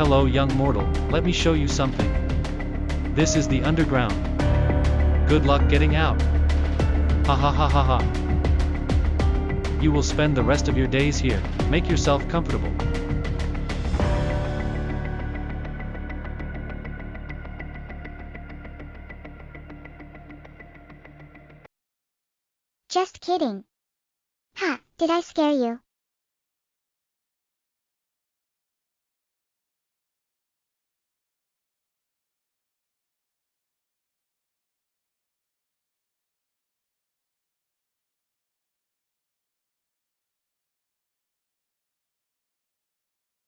Hello young mortal, let me show you something. This is the underground. Good luck getting out. Ha ha ha ha ha. You will spend the rest of your days here, make yourself comfortable. Just kidding. Ha, did I scare you?